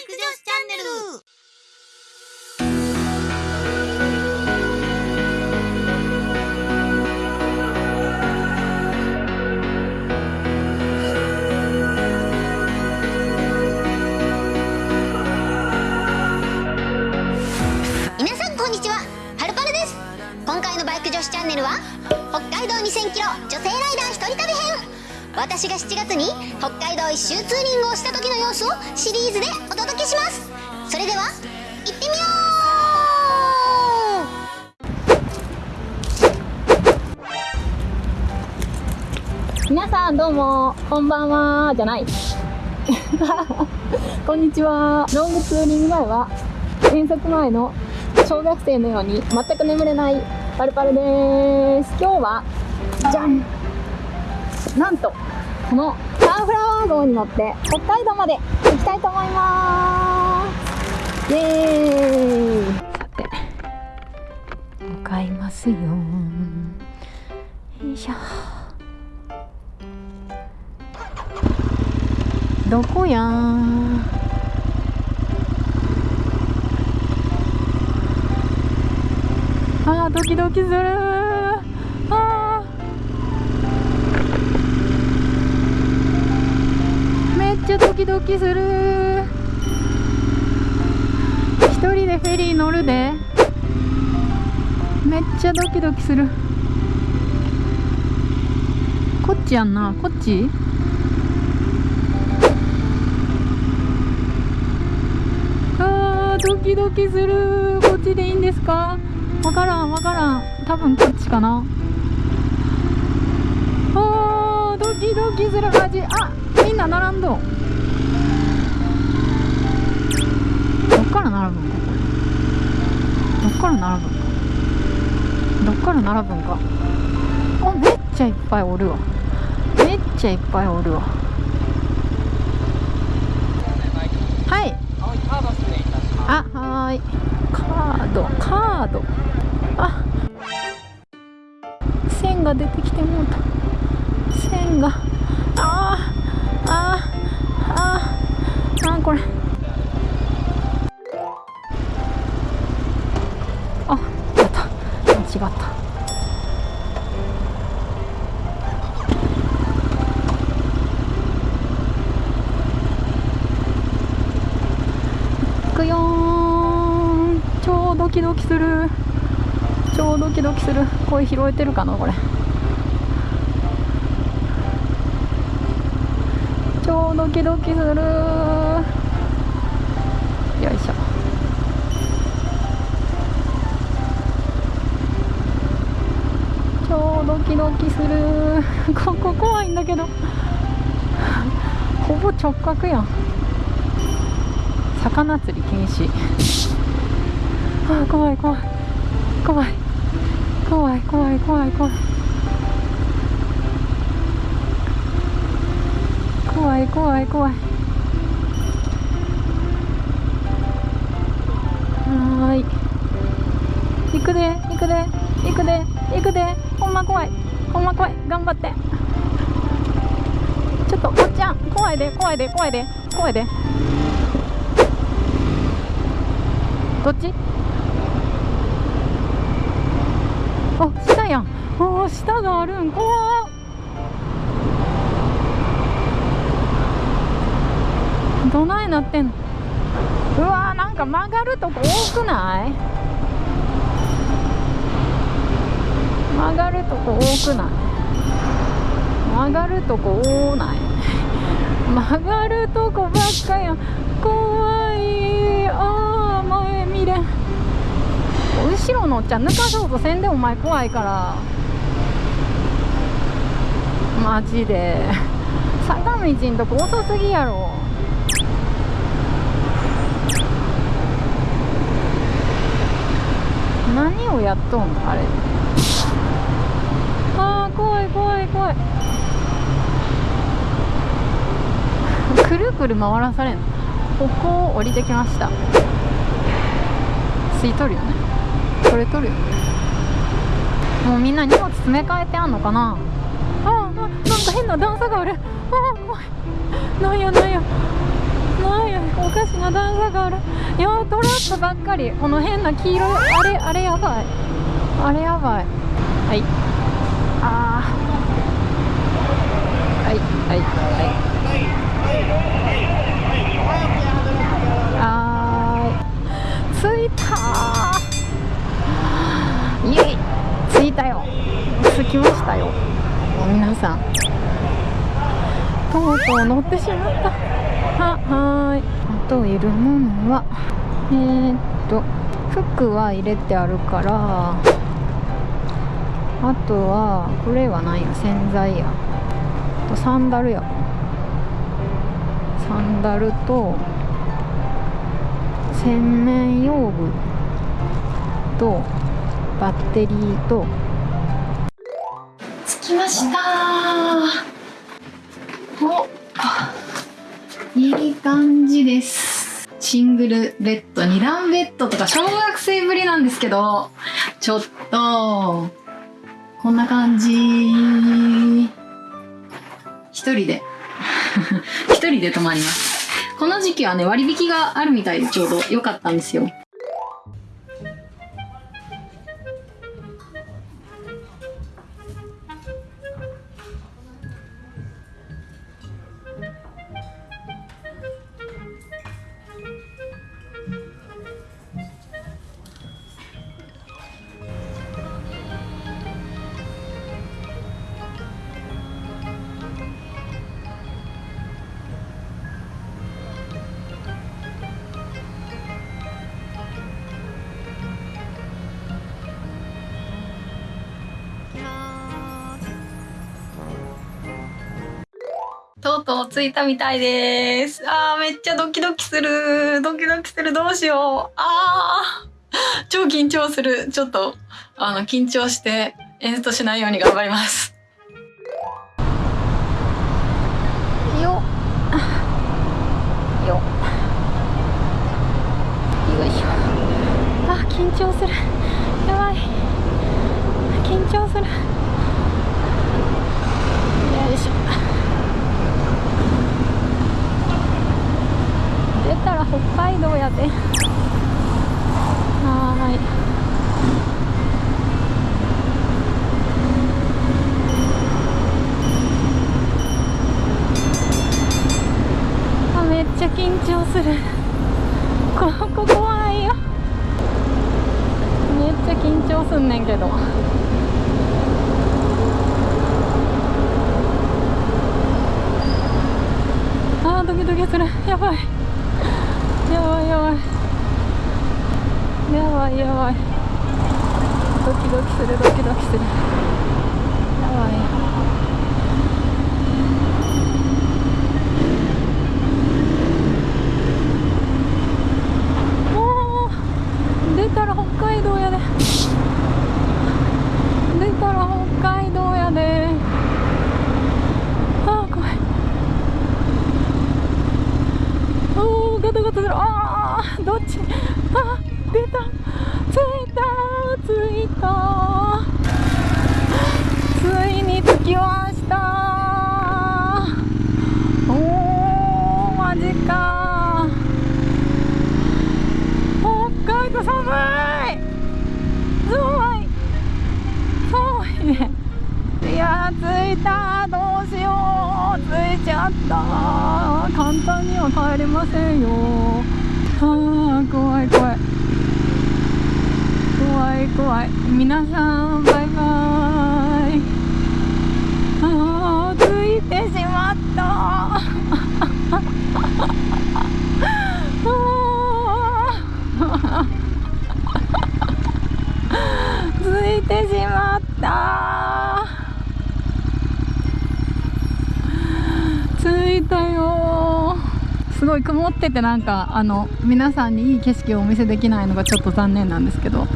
イク女子チャンネル。皆さんこんにちは。パルパルです。今回のバイク女子チャンネルは北海道2000キロ女性ライダー一人旅編。私が7月に北海道一周ツーリングをした時の様子をシリーズでお届けします。それでは行ってみよう。皆さんどうもこんばんはじゃない。こんにちは。ロングツーリング前は遠足前の小学生のように全く眠れないパルパルです。今日はじゃんなんとこのサンフラワー号に乗って北海道まで行きたいと思います。イエーイ。さて向かいますよ。よいしょ。どこや？あードキドキする。ちゃドキドキする。一人でフェリー乗るで。めっちゃドキドキする。こっちやんな。こっち？あードキドキする。こっちでいいんですか？わからんわからん。多分こっちかな。あードキドキする。マジ。あみんな並んどんどっから並ぶんかこれどっから並ぶんかどっから並ぶんか？あめっちゃいっぱいおるわ。めっちゃいっぱいおるわ。はい。あはーい。カード。カード。あ。線が出てきてもうた。線が。あー。あー。あー。あーこれあやった。間違った。くよーん。超ドキドキする。超ドキドキする。声拾えてるかなこれ。超ドキドキする。ドキドキする。ここ怖いんだけど。ほぼ直角やん。魚釣り禁止。あ怖い怖い。怖い。怖い怖い怖い怖い。怖い怖い怖い。はーい。行くで行くで。行くで行くで。ほんま怖い。ほんま怖い。頑張って。ちょっとおっちゃん。怖いで怖いで怖いで怖いで。どっち？あ下やん。お下があるん。怖っ。どないなってんの？うわーなんか曲がるとこ多くない曲がるとこ多くない？曲がるとこ多ない？曲がるとこばっかや。ん怖い。あー前見れん。後ろのおっちゃん抜かそうとせんでお前怖いから。マジで。坂道んとこ遅すぎやろ。何をやっとんの？あれ。あー怖い怖い怖い。くるくる回らされんの？ここを降りてきました。吸い取るよね。これ取るよね。もうみんな荷物詰め替えてあんのかな？あーななんか変な段差がある。あー怖い。なんやなんやなんやお昔の段差がある。いやトラップばっかり。この変な黄色いあれあれやばい。あれやばい。はいあーはい。はいはいはい着いたー。イエイ。着いたよ。着きましたよ。皆さん。とうとう乗ってしまった。ははい。あといるものはえー、っと服は入れてあるからあとはこれは何や。洗剤や。とサンダルや。サンダルと洗面用具とバッテリーと。着きました。おいい感じです。シングルベッド2段ベッドとか小学生ぶりなんですけどちょっとこんな感じ。一人で。一人で泊まります。この時期はね割引があるみたいでちょうど良かったんですよ。着いたみたいです。あーめっちゃドキドキする。ドキドキする。どうしよう。あー超緊張する。ちょっと、あの、緊張して演奏しないように頑張ります。よよよいしょ。あ、緊張する。やばい。緊張する。よいしょ。出たら北で。はーい。あめっちゃ緊張する。ここ怖いよ。めっちゃ緊張すんねんけど。あードキドキする。やばいやばいやばいやいやばい。ドキドキするドキドキするやばいもう出たら北海道やで出たら北海道やであー怖いおーガタガタするあーどっちあー出た着いた着いたついに着きました。おーマジか。北海道寒い。寒い。寒いね。いやー着いた。どうしよう。着いちゃった。簡単には帰れませんよ。あー怖い怖い。怖い怖い。皆さんバイ。あー。着いてしまった。着いたよ。すごい曇っててなんかあの皆さんにいい景色をお見せできないのがちょっと残念なんですけど。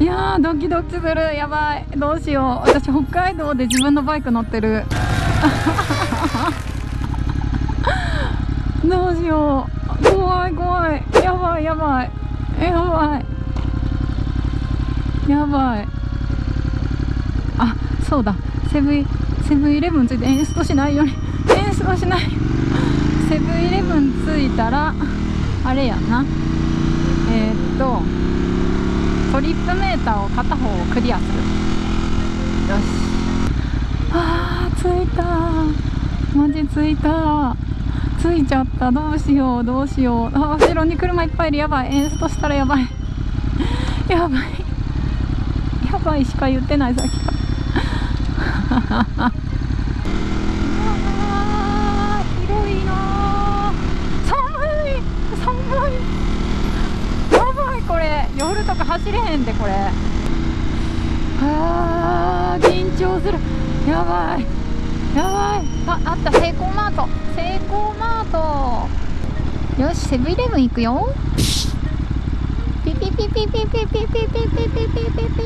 いやードキドキする。やばい。どうしよう。私北海道で自分のバイク乗ってる。どうしよう。怖い怖い。やばいやばい。やばい。やばい。あそうだ。セブンセブンイレブンついて演出しないように。演出しない。セブンイレブン着いたらあれやな。えー、っとトリップメーターを片方をクリアする。よし。あー着いたマジ着いた着いちゃった。どうしようどうしよう。あ後ろに車いっぱいいる。やばい。エンストしたらやばい。やばい。やばいしか言ってないさっきから。広いな寒い寒い。やばいこれ。夜とか走れへんでこれ。あー緊張する。やばい。やばい。ああったセイコーマートセイコーマート。よしセブンイレブン行くよ。ピピピピピピピピピピピピピ。ピ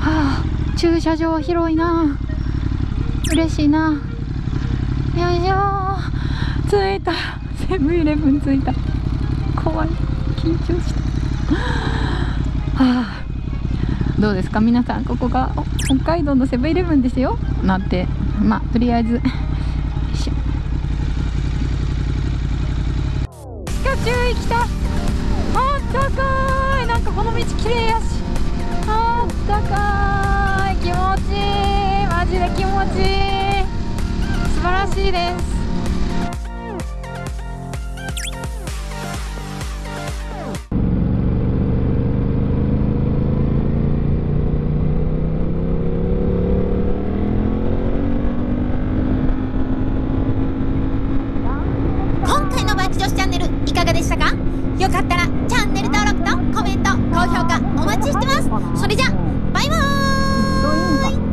はあ駐車場広いな。嬉しいな。よいしょ。着いた。セブンイレブン着いた。怖い。緊張した。はあ。どうですか？皆さんここがお北海道のセブンイレブンですよ。なんて。まあとりあえず。よいしょピカチュウ来たあったかい。なんかこの道綺麗やし。あったかい。気持ちいい。マジで気持ちいい。素晴らしいです。